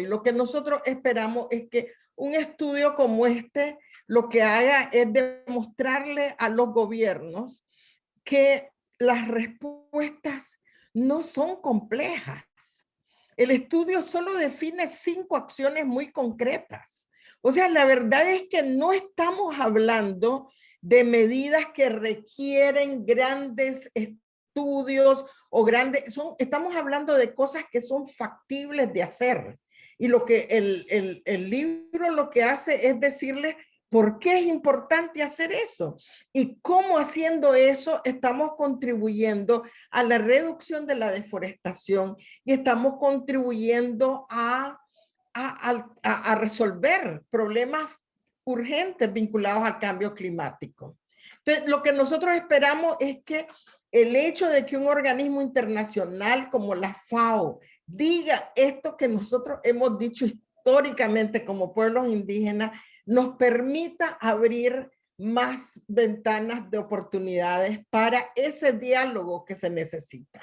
Y lo que nosotros esperamos es que un estudio como este lo que haga es demostrarle a los gobiernos que las respuestas no son complejas. El estudio solo define cinco acciones muy concretas. O sea, la verdad es que no estamos hablando de medidas que requieren grandes estudios o grandes, son, estamos hablando de cosas que son factibles de hacer. Y lo que el, el, libro lo que hace es decirle por qué es importante hacer eso y cómo haciendo eso estamos contribuyendo a la reducción de la deforestación y estamos contribuyendo a, a, a, a resolver problemas urgentes vinculados al cambio climático. Entonces, lo que nosotros esperamos es que el hecho de que un organismo internacional como la FAO diga esto que nosotros hemos dicho históricamente como pueblos indígenas, nos permita abrir más ventanas de oportunidades para ese diálogo que se necesita.